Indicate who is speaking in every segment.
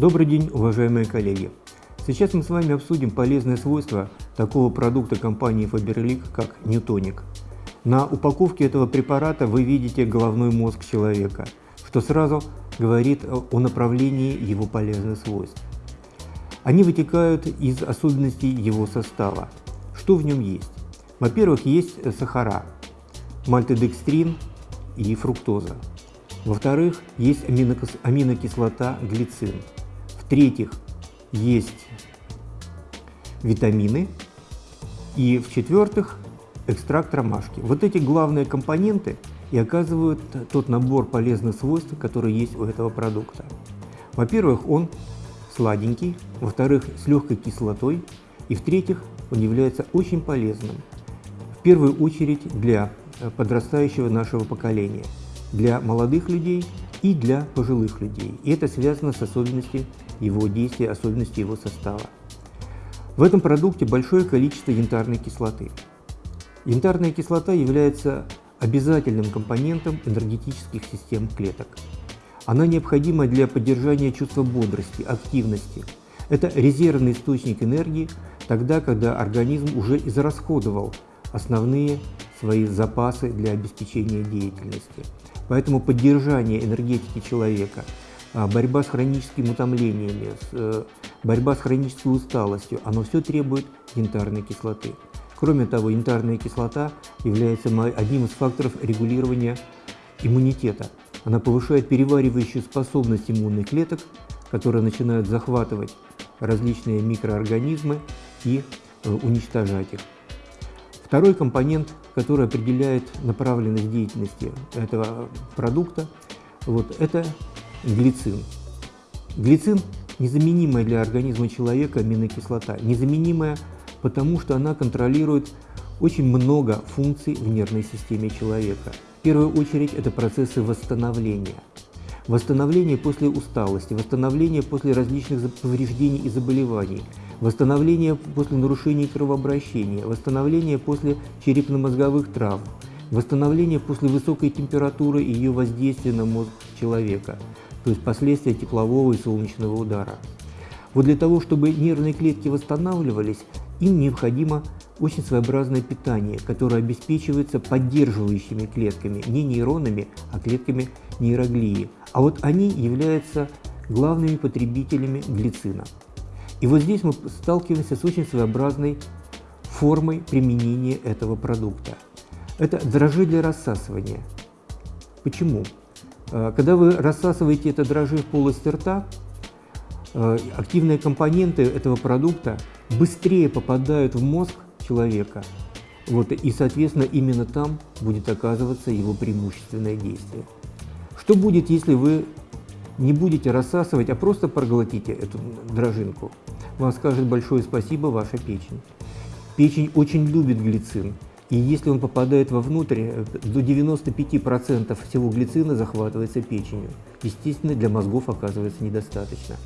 Speaker 1: Добрый день, уважаемые коллеги! Сейчас мы с вами обсудим полезные свойства такого продукта компании Faberlic, как Ньютоник. На упаковке этого препарата вы видите головной мозг человека, что сразу говорит о направлении его полезных свойств. Они вытекают из особенностей его состава. Что в нем есть? Во-первых, есть сахара, мальтодекстрин и фруктоза. Во-вторых, есть аминокислота глицин. В-третьих, есть витамины. И в-четвертых, экстракт ромашки. Вот эти главные компоненты и оказывают тот набор полезных свойств, которые есть у этого продукта. Во-первых, он сладенький, во-вторых, с легкой кислотой, и в-третьих, он является очень полезным. В первую очередь для подрастающего нашего поколения, для молодых людей и для пожилых людей. И это связано с особенностями его действия, особенностями его состава. В этом продукте большое количество янтарной кислоты. Янтарная кислота является обязательным компонентом энергетических систем клеток. Она необходима для поддержания чувства бодрости, активности. Это резервный источник энергии тогда, когда организм уже израсходовал основные свои запасы для обеспечения деятельности. Поэтому поддержание энергетики человека, а, борьба с хроническими утомлениями, э, борьба с хронической усталостью, оно все требует янтарной кислоты. Кроме того, янтарная кислота является одним из факторов регулирования иммунитета. Она повышает переваривающую способность иммунных клеток, которые начинают захватывать различные микроорганизмы и э, уничтожать их. Второй компонент, который определяет направленность деятельности этого продукта, вот, это глицин. Глицин – незаменимая для организма человека аминокислота, незаменимая, потому что она контролирует очень много функций в нервной системе человека. В первую очередь это процессы восстановления. Восстановление после усталости, восстановление после различных повреждений и заболеваний – восстановление после нарушений кровообращения, восстановление после черепно-мозговых травм, восстановление после высокой температуры и ее воздействия на мозг человека, то есть последствия теплового и солнечного удара. Вот для того, чтобы нервные клетки восстанавливались, им необходимо очень своеобразное питание, которое обеспечивается поддерживающими клетками, не нейронами, а клетками нейроглии. А вот они являются главными потребителями глицина. И вот здесь мы сталкиваемся с очень своеобразной формой применения этого продукта. Это дрожжи для рассасывания. Почему? Э, когда вы рассасываете это дрожжи в полости рта, активные компоненты этого продукта быстрее попадают в мозг человека, вот, и, соответственно, именно там будет оказываться его преимущественное действие. Что будет, если вы не будете рассасывать, а просто проглотите эту дрожжинку? вам скажет большое спасибо ваша печень. Печень очень любит глицин, и если он попадает вовнутрь, э, до 95% всего глицина захватывается печенью. Естественно, для мозгов оказывается недостаточно.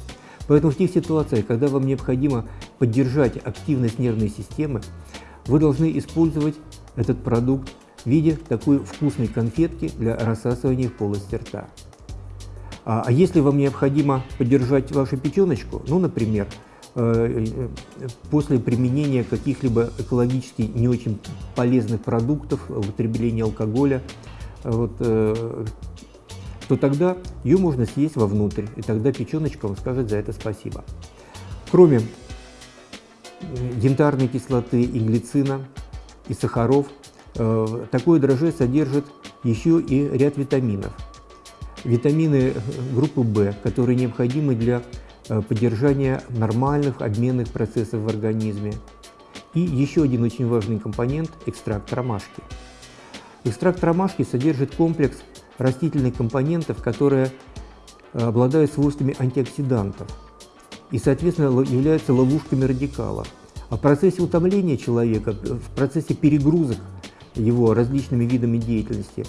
Speaker 1: Поэтому в тех ситуациях, когда вам необходимо поддержать активность нервной системы, вы должны использовать этот продукт в виде такой вкусной конфетки для рассасывания в полости рта. А, а если вам необходимо поддержать вашу печеночку, ну, например, Э, после применения каких-либо экологически не очень полезных продуктов, употребления алкоголя, вот, э, то тогда ее можно съесть вовнутрь, и тогда печеночка вам скажет за это спасибо. Кроме янтарной кислоты и глицина, и сахаров, э, такое дрожжи содержит еще и ряд витаминов. Витамины группы В, которые необходимы для Э, поддержания нормальных обменных процессов в организме. И еще один очень важный компонент – экстракт ромашки. Экстракт ромашки содержит комплекс растительных компонентов, которые э, обладают свойствами антиоксидантов и, соответственно, являются ловушками радикалов. А в процессе утомления человека, в процессе перегрузок его различными видами деятельности,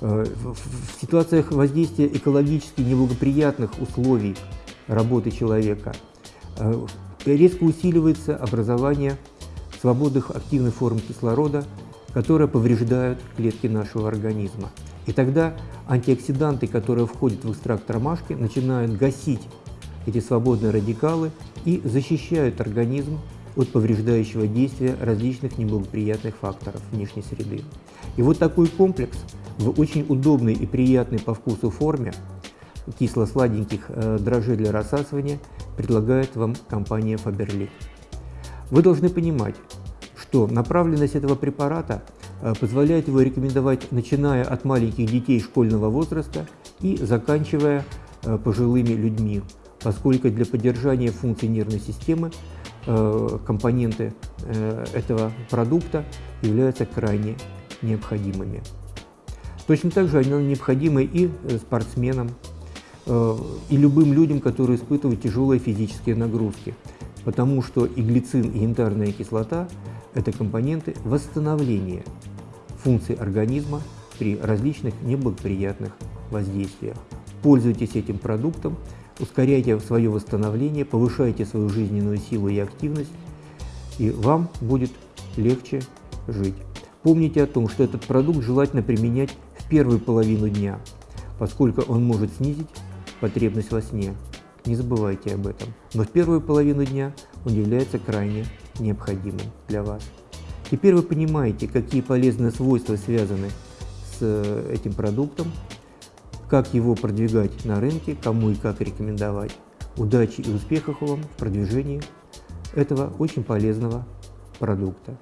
Speaker 1: э, в ситуациях воздействия экологически неблагоприятных условий работы человека, э, резко усиливается образование свободных активных форм кислорода, которые повреждают клетки нашего организма. И тогда антиоксиданты, которые входят в экстракт ромашки, начинают гасить эти свободные радикалы и защищают организм от повреждающего действия различных неблагоприятных факторов внешней среды. И вот такой комплекс в очень удобной и приятной по вкусу форме кисло-сладеньких э, дрожжей для рассасывания предлагает вам компания Faberlic. Вы должны понимать, что направленность этого препарата позволяет его рекомендовать начиная от маленьких детей школьного возраста и заканчивая э, пожилыми людьми, поскольку для поддержания функций нервной системы э, компоненты этого продукта являются крайне необходимыми. Точно так же они необходимы и спортсменам, и любым людям, которые испытывают тяжелые физические нагрузки, потому что и глицин, и янтарная кислота – это компоненты восстановления функций организма при различных неблагоприятных воздействиях. Пользуйтесь этим продуктом, ускоряйте свое восстановление, повышайте свою жизненную силу и активность, и вам будет легче жить. Помните о том, что этот продукт желательно применять в первую половину дня, поскольку он может снизить потребность во сне. Не забывайте об этом. Но в первую половину дня он является крайне необходимым для вас. Теперь вы понимаете, какие полезные свойства связаны с э, этим продуктом, как его продвигать на рынке, кому и как рекомендовать. Удачи и успехов вам в продвижении этого очень полезного продукта.